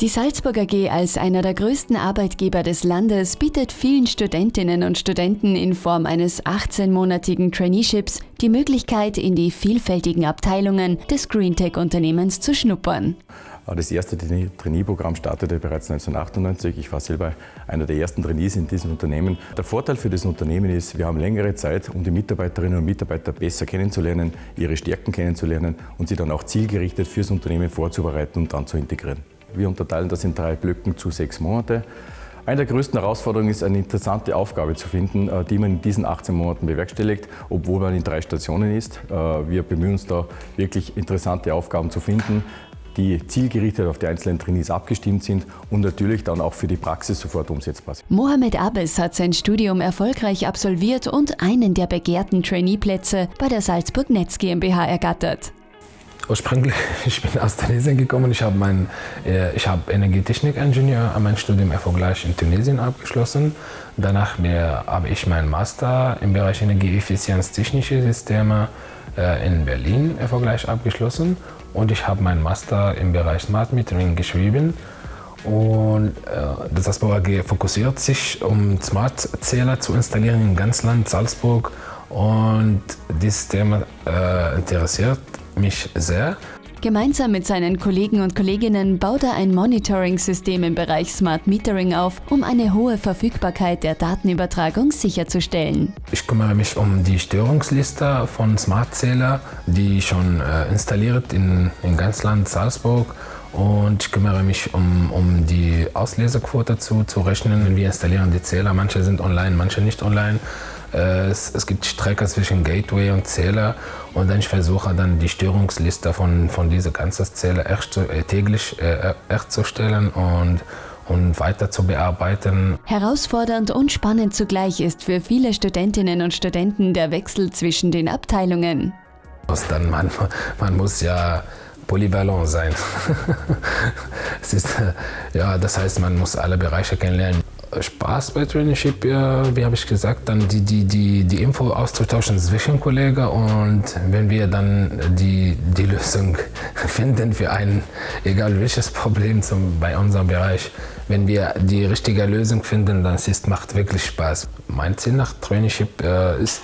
Die Salzburg AG als einer der größten Arbeitgeber des Landes bietet vielen Studentinnen und Studenten in Form eines 18-monatigen Traineeships die Möglichkeit, in die vielfältigen Abteilungen des GreenTech-Unternehmens zu schnuppern. Das erste Trainee-Programm startete bereits 1998. Ich war selber einer der ersten Trainees in diesem Unternehmen. Der Vorteil für das Unternehmen ist, wir haben längere Zeit, um die Mitarbeiterinnen und Mitarbeiter besser kennenzulernen, ihre Stärken kennenzulernen und sie dann auch zielgerichtet fürs Unternehmen vorzubereiten und dann zu integrieren. Wir unterteilen das in drei Blöcken zu sechs Monate. Eine der größten Herausforderungen ist, eine interessante Aufgabe zu finden, äh, die man in diesen 18 Monaten bewerkstelligt, obwohl man in drei Stationen ist. Äh, wir bemühen uns da wirklich interessante Aufgaben zu finden, die zielgerichtet auf die einzelnen Trainees abgestimmt sind und natürlich dann auch für die Praxis sofort umsetzbar sind. Mohamed Abes hat sein Studium erfolgreich absolviert und einen der begehrten Trainee-Plätze bei der Salzburg Netz GmbH ergattert. Ursprünglich, ich bin aus Tunesien gekommen. Ich habe mein, äh, ich habe Energietechnik-Ingenieur an mein Studium erfolgreich in Tunesien abgeschlossen. Danach habe ich meinen Master im Bereich Energieeffizienz technische Systeme äh, in Berlin erfolgreich abgeschlossen. Und ich habe meinen Master im Bereich Smart Metering geschrieben. Und äh, das AG fokussiert sich, um Smart-Zähler zu installieren in ganz Land Salzburg. Und dieses Thema äh, interessiert mich sehr. Gemeinsam mit seinen Kollegen und Kolleginnen baut er ein Monitoring-System im Bereich Smart Metering auf, um eine hohe Verfügbarkeit der Datenübertragung sicherzustellen. Ich kümmere mich um die Störungsliste von Smart-Zähler, die schon äh, installiert in, in ganz Land Salzburg und ich kümmere mich um, um die Auslesequote zu, zu rechnen. Wir installieren die Zähler, manche sind online, manche nicht online. Äh, es, es, gibt Strecke zwischen Gateway und Zähler und dann ich versuche dann die Störungsliste von, von dieser ganzen Zähler echt zu, äh, täglich äh, echt zu stellen und und weiter zu bearbeiten. Herausfordernd und spannend zugleich ist für viele Studentinnen und Studenten der Wechsel zwischen den Abteilungen. Dann man, man muss ja polyvalent sein. ist, ja, das heißt, man muss alle Bereiche kennenlernen. Spaß bei Traineeship, wie habe ich gesagt, dann die, die, die, die Info auszutauschen zwischen Kollegen und wenn wir dann die, die Lösung finden für ein, egal welches Problem zum, bei unserem Bereich, wenn wir die richtige Lösung finden, dann es macht wirklich Spaß. Mein Ziel nach Traineeship äh, ist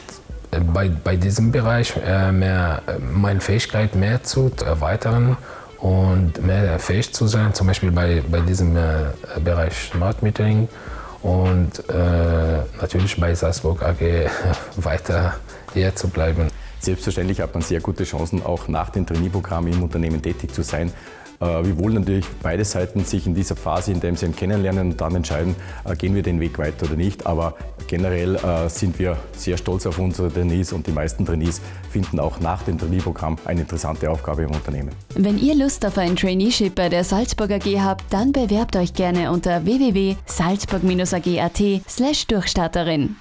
äh, bei, bei diesem Bereich äh, mehr, meine Fähigkeit mehr zu erweitern und mehr fähig zu sein, zum Beispiel bei, bei diesem äh, Bereich Smart Metering und äh, natürlich bei Salzburg AG weiter hier zu bleiben. Selbstverständlich hat man sehr gute Chancen, auch nach dem Trainee-Programm im Unternehmen tätig zu sein. Äh, wir wollen natürlich beide Seiten sich in dieser Phase, in der sie kennenlernen und dann entscheiden, äh, gehen wir den Weg weiter oder nicht. Aber generell äh, sind wir sehr stolz auf unsere Trainees und die meisten Trainees finden auch nach dem Trainee-Programm eine interessante Aufgabe im Unternehmen. Wenn ihr Lust auf ein Traineeship bei der Salzburg AG habt, dann bewerbt euch gerne unter www.salzburg-ag.at slash Durchstarterin.